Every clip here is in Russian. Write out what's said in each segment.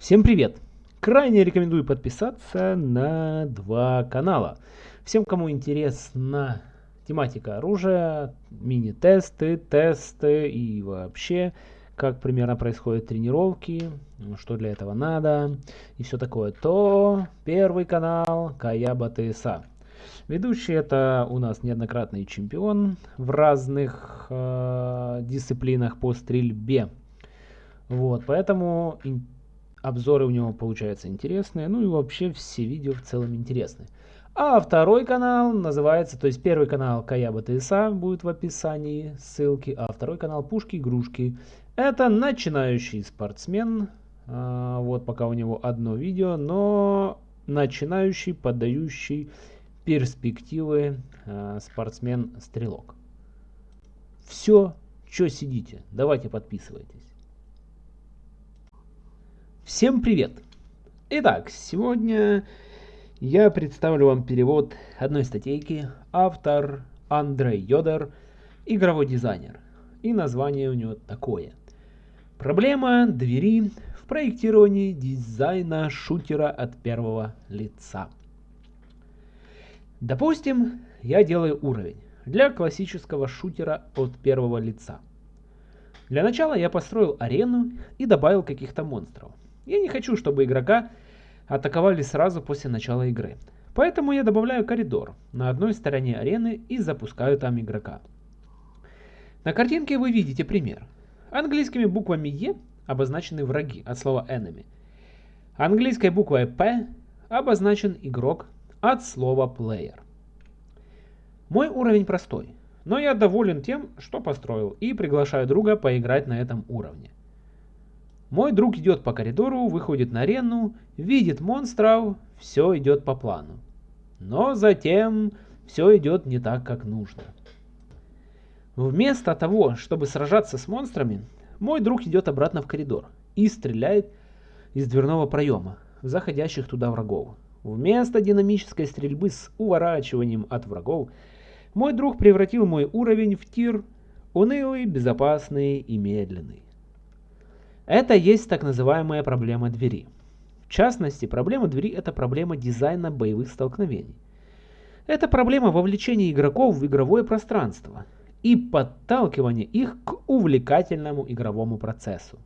Всем привет! Крайне рекомендую подписаться на два канала. Всем, кому интересна тематика оружия, мини-тесты, тесты и вообще, как примерно происходят тренировки, что для этого надо и все такое, то первый канал Каяба ТСА. Ведущий это у нас неоднократный чемпион в разных э, дисциплинах по стрельбе. Вот, поэтому обзоры у него получаются интересные, ну и вообще все видео в целом интересны. А второй канал называется, то есть первый канал Каяба ТСА будет в описании ссылки, а второй канал Пушки Игрушки. Это начинающий спортсмен, а, вот пока у него одно видео, но начинающий, подающий перспективы а, спортсмен-стрелок. Все, что сидите, давайте подписывайтесь. Всем привет! Итак, сегодня я представлю вам перевод одной статейки. Автор Андрей Йодер, игровой дизайнер. И название у него такое. Проблема двери в проектировании дизайна шутера от первого лица. Допустим, я делаю уровень для классического шутера от первого лица. Для начала я построил арену и добавил каких-то монстров. Я не хочу, чтобы игрока атаковали сразу после начала игры. Поэтому я добавляю коридор на одной стороне арены и запускаю там игрока. На картинке вы видите пример. Английскими буквами E обозначены враги от слова enemy. Английской буквой P обозначен игрок от слова player. Мой уровень простой, но я доволен тем, что построил и приглашаю друга поиграть на этом уровне. Мой друг идет по коридору, выходит на арену, видит монстров, все идет по плану. Но затем все идет не так, как нужно. Вместо того, чтобы сражаться с монстрами, мой друг идет обратно в коридор и стреляет из дверного проема в заходящих туда врагов. Вместо динамической стрельбы с уворачиванием от врагов, мой друг превратил мой уровень в тир унылый, безопасный и медленный. Это есть так называемая проблема двери. В частности, проблема двери – это проблема дизайна боевых столкновений. Это проблема вовлечения игроков в игровое пространство и подталкивания их к увлекательному игровому процессу.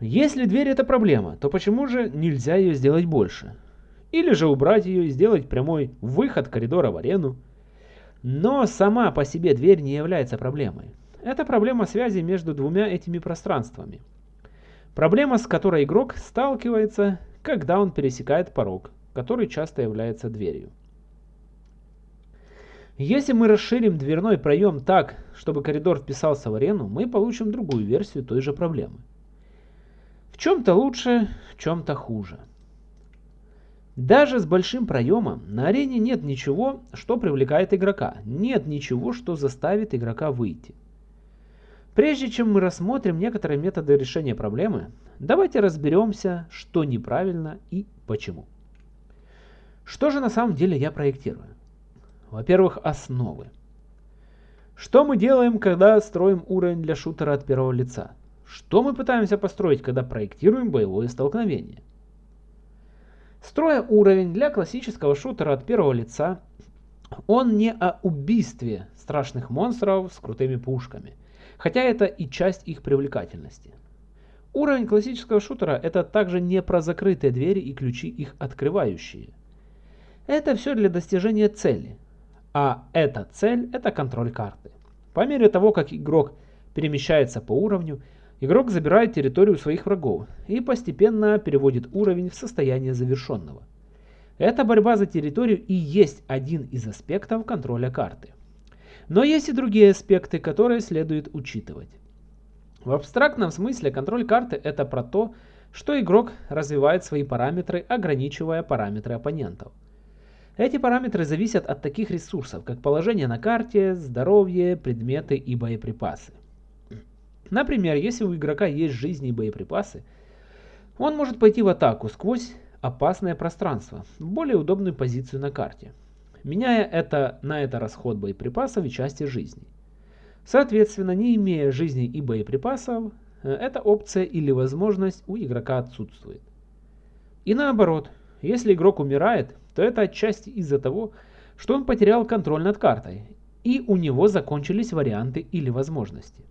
Если дверь это проблема, то почему же нельзя ее сделать больше? Или же убрать ее и сделать прямой выход коридора в арену? Но сама по себе дверь не является проблемой. Это проблема связи между двумя этими пространствами. Проблема, с которой игрок сталкивается, когда он пересекает порог, который часто является дверью. Если мы расширим дверной проем так, чтобы коридор вписался в арену, мы получим другую версию той же проблемы. В чем-то лучше, в чем-то хуже. Даже с большим проемом на арене нет ничего, что привлекает игрока, нет ничего, что заставит игрока выйти. Прежде чем мы рассмотрим некоторые методы решения проблемы, давайте разберемся, что неправильно и почему. Что же на самом деле я проектирую? Во-первых, основы. Что мы делаем, когда строим уровень для шутера от первого лица? Что мы пытаемся построить, когда проектируем боевое столкновение? Строя уровень для классического шутера от первого лица, он не о убийстве страшных монстров с крутыми пушками – хотя это и часть их привлекательности. Уровень классического шутера это также не про закрытые двери и ключи их открывающие. Это все для достижения цели, а эта цель это контроль карты. По мере того, как игрок перемещается по уровню, игрок забирает территорию своих врагов и постепенно переводит уровень в состояние завершенного. Эта борьба за территорию и есть один из аспектов контроля карты. Но есть и другие аспекты, которые следует учитывать. В абстрактном смысле контроль карты это про то, что игрок развивает свои параметры, ограничивая параметры оппонентов. Эти параметры зависят от таких ресурсов, как положение на карте, здоровье, предметы и боеприпасы. Например, если у игрока есть жизни и боеприпасы, он может пойти в атаку сквозь опасное пространство, в более удобную позицию на карте меняя это на это расход боеприпасов и части жизни. Соответственно, не имея жизни и боеприпасов, э, эта опция или возможность у игрока отсутствует. И наоборот, если игрок умирает, то это отчасти из-за того, что он потерял контроль над картой, и у него закончились варианты или возможности.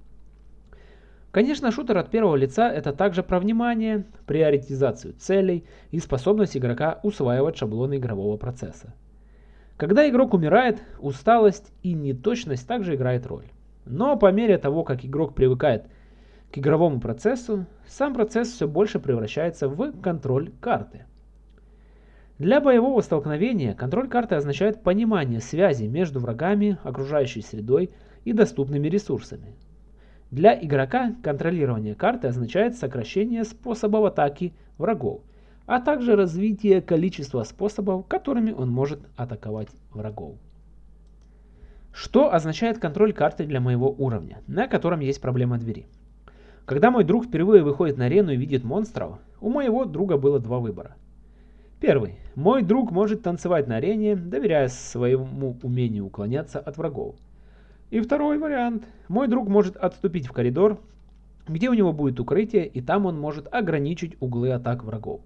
Конечно, шутер от первого лица это также про внимание, приоритизацию целей и способность игрока усваивать шаблоны игрового процесса. Когда игрок умирает, усталость и неточность также играет роль. Но по мере того, как игрок привыкает к игровому процессу, сам процесс все больше превращается в контроль карты. Для боевого столкновения контроль карты означает понимание связи между врагами, окружающей средой и доступными ресурсами. Для игрока контролирование карты означает сокращение способов атаки врагов, а также развитие количества способов, которыми он может атаковать врагов. Что означает контроль карты для моего уровня, на котором есть проблема двери? Когда мой друг впервые выходит на арену и видит монстров, у моего друга было два выбора. Первый. Мой друг может танцевать на арене, доверяя своему умению уклоняться от врагов. И второй вариант. Мой друг может отступить в коридор, где у него будет укрытие, и там он может ограничить углы атак врагов.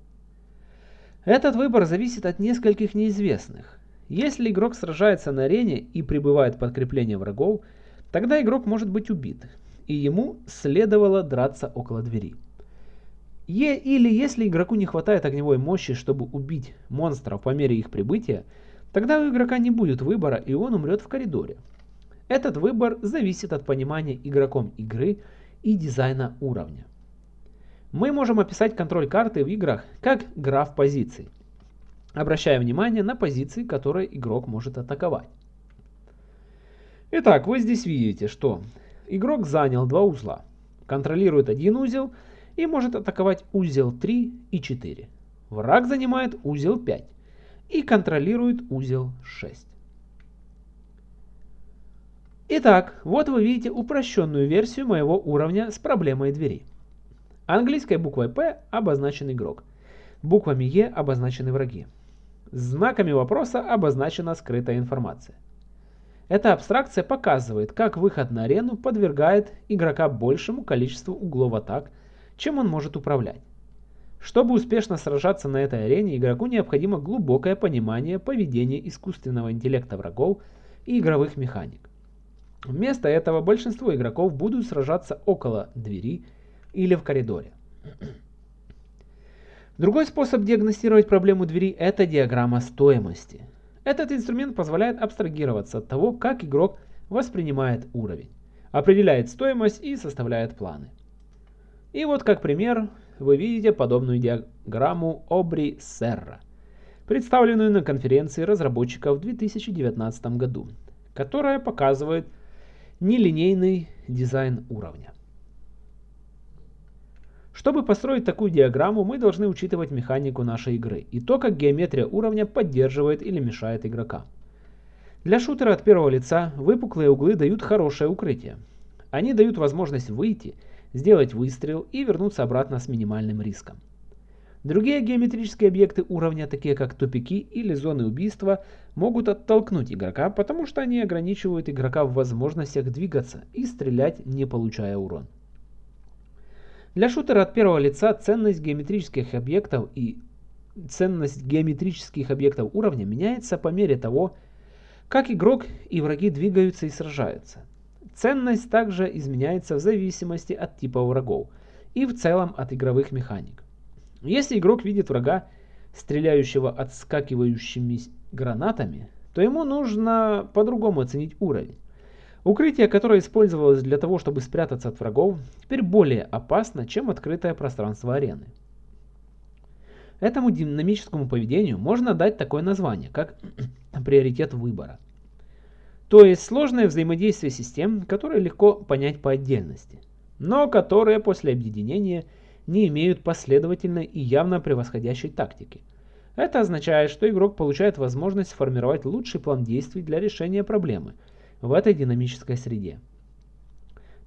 Этот выбор зависит от нескольких неизвестных. Если игрок сражается на арене и прибывает подкрепление врагов, тогда игрок может быть убит, и ему следовало драться около двери. Е или если игроку не хватает огневой мощи, чтобы убить монстров по мере их прибытия, тогда у игрока не будет выбора и он умрет в коридоре. Этот выбор зависит от понимания игроком игры и дизайна уровня. Мы можем описать контроль карты в играх как граф позиций, обращая внимание на позиции, которые игрок может атаковать. Итак, вы здесь видите, что игрок занял два узла, контролирует один узел и может атаковать узел 3 и 4. Враг занимает узел 5 и контролирует узел 6. Итак, вот вы видите упрощенную версию моего уровня с проблемой двери. Английской буквой P обозначен игрок. Буквами E обозначены враги. Знаками вопроса обозначена скрытая информация. Эта абстракция показывает, как выход на арену подвергает игрока большему количеству углов атак, чем он может управлять. Чтобы успешно сражаться на этой арене, игроку необходимо глубокое понимание поведения искусственного интеллекта врагов и игровых механик. Вместо этого большинство игроков будут сражаться около двери или в коридоре. Другой способ диагностировать проблему двери – это диаграмма стоимости. Этот инструмент позволяет абстрагироваться от того, как игрок воспринимает уровень, определяет стоимость и составляет планы. И вот как пример вы видите подобную диаграмму Обри Серра, представленную на конференции разработчиков в 2019 году, которая показывает нелинейный дизайн уровня. Чтобы построить такую диаграмму, мы должны учитывать механику нашей игры и то, как геометрия уровня поддерживает или мешает игрока. Для шутера от первого лица выпуклые углы дают хорошее укрытие. Они дают возможность выйти, сделать выстрел и вернуться обратно с минимальным риском. Другие геометрические объекты уровня, такие как тупики или зоны убийства, могут оттолкнуть игрока, потому что они ограничивают игрока в возможностях двигаться и стрелять, не получая урон. Для шутера от первого лица ценность геометрических объектов и ценность геометрических объектов уровня меняется по мере того, как игрок и враги двигаются и сражаются. Ценность также изменяется в зависимости от типа врагов и в целом от игровых механик. Если игрок видит врага, стреляющего отскакивающими гранатами, то ему нужно по-другому оценить уровень. Укрытие, которое использовалось для того, чтобы спрятаться от врагов, теперь более опасно, чем открытое пространство арены. Этому динамическому поведению можно дать такое название, как приоритет выбора. То есть сложное взаимодействие систем, которые легко понять по отдельности, но которые после объединения – не имеют последовательной и явно превосходящей тактики. Это означает, что игрок получает возможность сформировать лучший план действий для решения проблемы в этой динамической среде.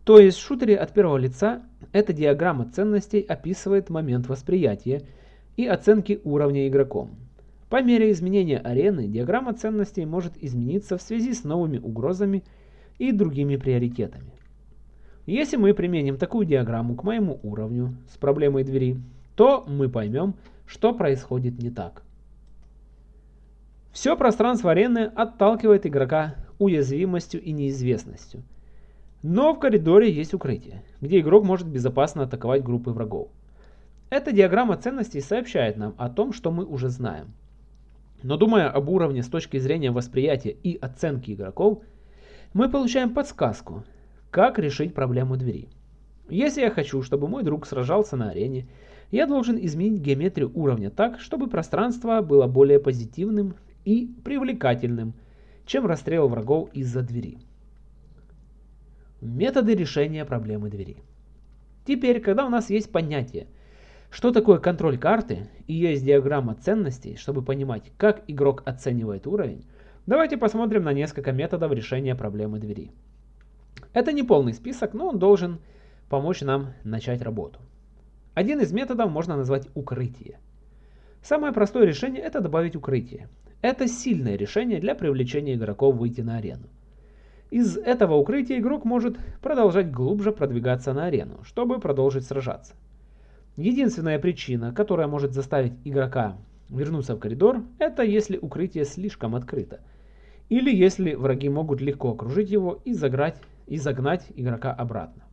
То есть в шутере от первого лица эта диаграмма ценностей описывает момент восприятия и оценки уровня игроком. По мере изменения арены диаграмма ценностей может измениться в связи с новыми угрозами и другими приоритетами. Если мы применим такую диаграмму к моему уровню с проблемой двери, то мы поймем, что происходит не так. Все пространство арены отталкивает игрока уязвимостью и неизвестностью. Но в коридоре есть укрытие, где игрок может безопасно атаковать группы врагов. Эта диаграмма ценностей сообщает нам о том, что мы уже знаем. Но думая об уровне с точки зрения восприятия и оценки игроков, мы получаем подсказку, как решить проблему двери. Если я хочу, чтобы мой друг сражался на арене, я должен изменить геометрию уровня так, чтобы пространство было более позитивным и привлекательным, чем расстрел врагов из-за двери. Методы решения проблемы двери. Теперь, когда у нас есть понятие – что такое контроль карты и есть диаграмма ценностей, чтобы понимать, как игрок оценивает уровень, давайте посмотрим на несколько методов решения проблемы двери. Это не полный список, но он должен помочь нам начать работу. Один из методов можно назвать укрытие. Самое простое решение это добавить укрытие. Это сильное решение для привлечения игроков выйти на арену. Из этого укрытия игрок может продолжать глубже продвигаться на арену, чтобы продолжить сражаться. Единственная причина, которая может заставить игрока вернуться в коридор, это если укрытие слишком открыто. Или если враги могут легко окружить его и, заграть, и загнать игрока обратно.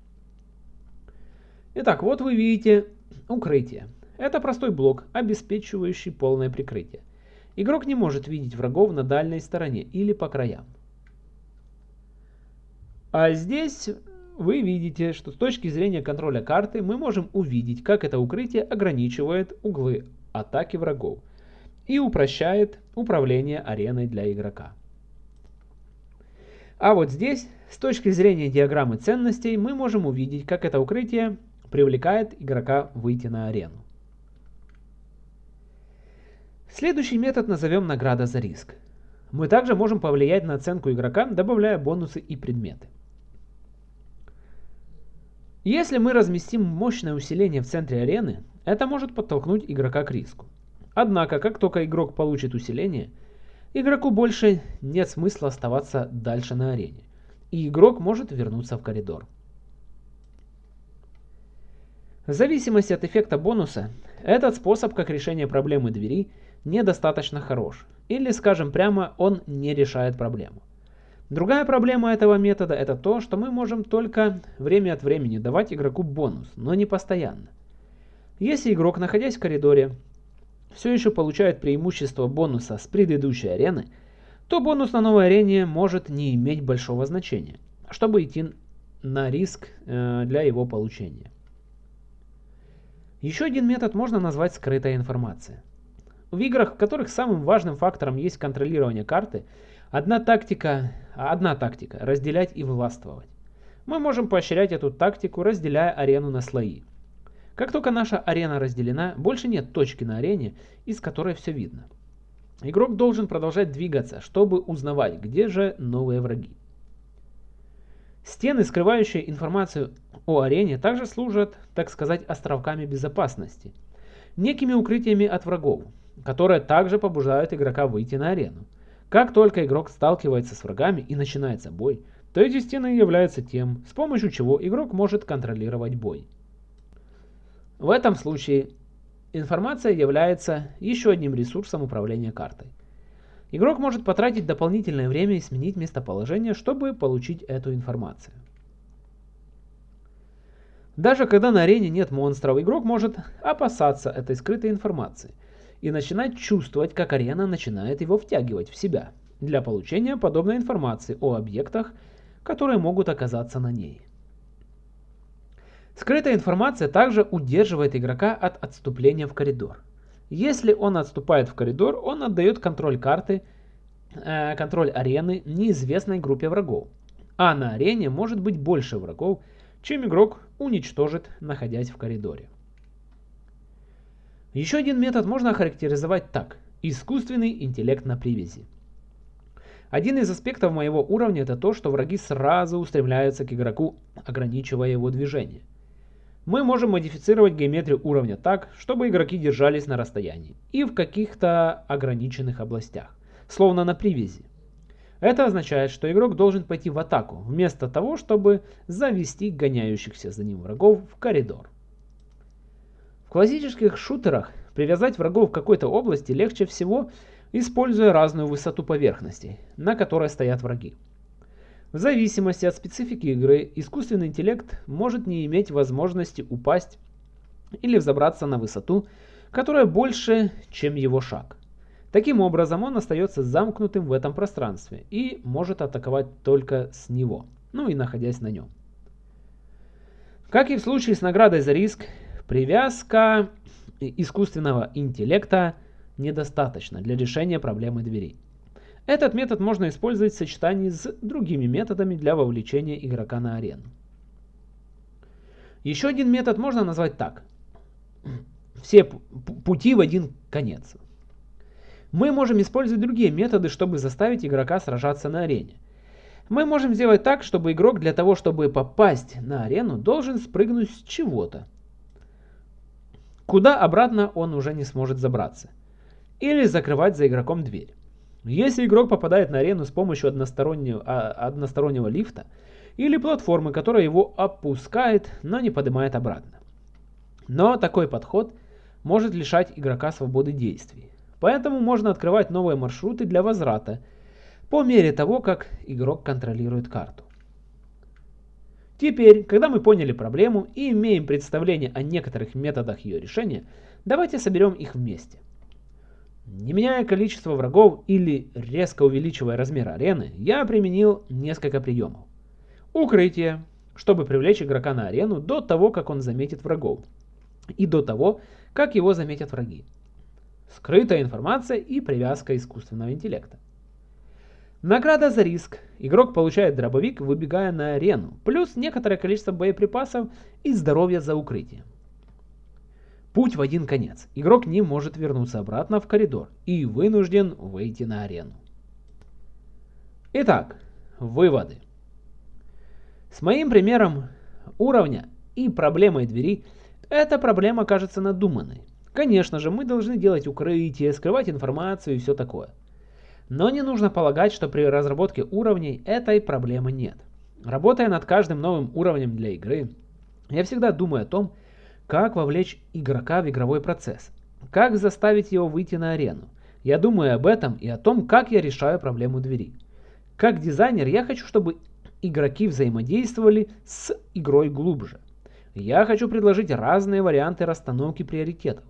Итак, вот вы видите укрытие. Это простой блок, обеспечивающий полное прикрытие. Игрок не может видеть врагов на дальней стороне или по краям. А здесь вы видите, что с точки зрения контроля карты мы можем увидеть, как это укрытие ограничивает углы атаки врагов и упрощает управление ареной для игрока. А вот здесь, с точки зрения диаграммы ценностей, мы можем увидеть, как это укрытие привлекает игрока выйти на арену. Следующий метод назовем награда за риск. Мы также можем повлиять на оценку игрока, добавляя бонусы и предметы. Если мы разместим мощное усиление в центре арены, это может подтолкнуть игрока к риску. Однако, как только игрок получит усиление, игроку больше нет смысла оставаться дальше на арене, и игрок может вернуться в коридор. В зависимости от эффекта бонуса, этот способ как решение проблемы двери недостаточно хорош, или скажем прямо, он не решает проблему. Другая проблема этого метода это то, что мы можем только время от времени давать игроку бонус, но не постоянно. Если игрок, находясь в коридоре, все еще получает преимущество бонуса с предыдущей арены, то бонус на новой арене может не иметь большого значения, чтобы идти на риск э, для его получения. Еще один метод можно назвать скрытая информация. В играх, в которых самым важным фактором есть контролирование карты, Одна тактика, одна тактика – разделять и властвовать. Мы можем поощрять эту тактику, разделяя арену на слои. Как только наша арена разделена, больше нет точки на арене, из которой все видно. Игрок должен продолжать двигаться, чтобы узнавать, где же новые враги. Стены, скрывающие информацию о арене, также служат, так сказать, островками безопасности, некими укрытиями от врагов, которые также побуждают игрока выйти на арену. Как только игрок сталкивается с врагами и начинается бой, то эти стены являются тем, с помощью чего игрок может контролировать бой. В этом случае информация является еще одним ресурсом управления картой. Игрок может потратить дополнительное время и сменить местоположение, чтобы получить эту информацию. Даже когда на арене нет монстров, игрок может опасаться этой скрытой информации – и начинать чувствовать, как арена начинает его втягивать в себя для получения подобной информации о объектах, которые могут оказаться на ней. Скрытая информация также удерживает игрока от отступления в коридор. Если он отступает в коридор, он отдает контроль карты, э, контроль арены неизвестной группе врагов. А на арене может быть больше врагов, чем игрок уничтожит, находясь в коридоре. Еще один метод можно охарактеризовать так. Искусственный интеллект на привязи. Один из аспектов моего уровня это то, что враги сразу устремляются к игроку, ограничивая его движение. Мы можем модифицировать геометрию уровня так, чтобы игроки держались на расстоянии и в каких-то ограниченных областях, словно на привязи. Это означает, что игрок должен пойти в атаку, вместо того, чтобы завести гоняющихся за ним врагов в коридор. В классических шутерах привязать врагов в какой-то области легче всего, используя разную высоту поверхностей, на которой стоят враги. В зависимости от специфики игры, искусственный интеллект может не иметь возможности упасть или взобраться на высоту, которая больше, чем его шаг. Таким образом, он остается замкнутым в этом пространстве и может атаковать только с него, ну и находясь на нем. Как и в случае с наградой за риск, привязка искусственного интеллекта недостаточна для решения проблемы дверей. Этот метод можно использовать в сочетании с другими методами для вовлечения игрока на арену. Еще один метод можно назвать так. Все пути в один конец. Мы можем использовать другие методы, чтобы заставить игрока сражаться на арене. Мы можем сделать так, чтобы игрок для того, чтобы попасть на арену, должен спрыгнуть с чего-то. Куда обратно он уже не сможет забраться. Или закрывать за игроком дверь. Если игрок попадает на арену с помощью одностороннего, а, одностороннего лифта или платформы, которая его опускает, но не поднимает обратно. Но такой подход может лишать игрока свободы действий. Поэтому можно открывать новые маршруты для возврата по мере того, как игрок контролирует карту. Теперь, когда мы поняли проблему и имеем представление о некоторых методах ее решения, давайте соберем их вместе. Не меняя количество врагов или резко увеличивая размер арены, я применил несколько приемов. Укрытие, чтобы привлечь игрока на арену до того, как он заметит врагов, и до того, как его заметят враги скрытая информация и привязка искусственного интеллекта. Награда за риск. Игрок получает дробовик, выбегая на арену, плюс некоторое количество боеприпасов и здоровья за укрытие. Путь в один конец. Игрок не может вернуться обратно в коридор и вынужден выйти на арену. Итак, выводы. С моим примером уровня и проблемой двери, эта проблема кажется надуманной. Конечно же, мы должны делать укрытие, скрывать информацию и все такое. Но не нужно полагать, что при разработке уровней этой проблемы нет. Работая над каждым новым уровнем для игры, я всегда думаю о том, как вовлечь игрока в игровой процесс, как заставить его выйти на арену. Я думаю об этом и о том, как я решаю проблему двери. Как дизайнер я хочу, чтобы игроки взаимодействовали с игрой глубже. Я хочу предложить разные варианты расстановки приоритетов,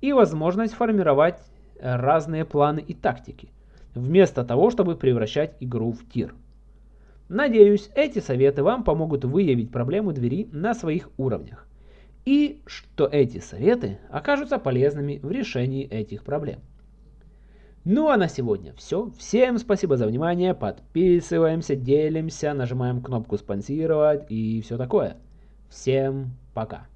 и возможность формировать э, разные планы и тактики, вместо того, чтобы превращать игру в тир. Надеюсь, эти советы вам помогут выявить проблему двери на своих уровнях, и что эти советы окажутся полезными в решении этих проблем. Ну а на сегодня все. Всем спасибо за внимание. Подписываемся, делимся, нажимаем кнопку спонсировать и все такое. Всем пока.